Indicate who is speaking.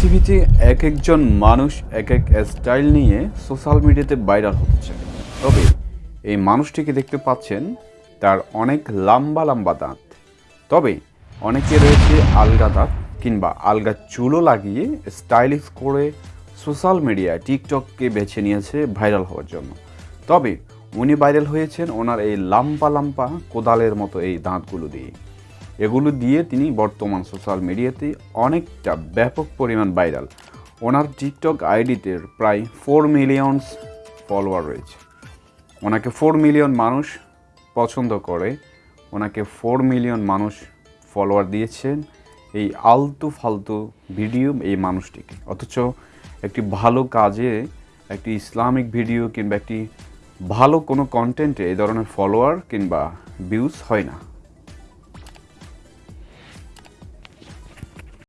Speaker 1: পৃথিবীতে এক একজন মানুষ এক এক স্টাইল নিয়ে সোশ্যাল মিডিয়াতে ভাইরাল হচ্ছে। তবে এই মানুষটিকে দেখতে পাচ্ছেন তার অনেক লম্বা লম্বা দাঁত। তবে অনেকে রয়েছে আলগা দাঁত কিংবা আলগা চুলও লাগিয়ে স্টাইলিশ করে সোশ্যাল মিডিয়ায় টিকটককে বেছে নিয়েছে ভাইরাল হওয়ার জন্য। তবে উনি ভাইরাল হয়েছেন ওনার এই লাম্পা লাম্পা কোদালের মতো এই দাঁতগুলো দিয়ে। এগুলো দিয়ে তিনি বর্তমান সোশ্যাল মিডিয়াতে অনেকটা ব্যাপক পরিমাণ ভাইরাল ওনার টিকটক আইডিতে প্রায় ফোর মিলিয়নস ফলোয়ার রয়েছে। ওনাকে ফোর মিলিয়ন মানুষ পছন্দ করে, ওনাকে ফোর মিলিয়ন মানুষ ফলোয়ার দিয়েছেন এই আলতু ফালতু ভিডিও এই মানুষটিকে। অথচ একটি ভালো কাজে, একটি ইসলামিক ভিডিও কিংবা একটি ভালো কোনো কন্টেন্টে এই ধরনের ফলোয়ার কিংবা ভিউজ হয় না।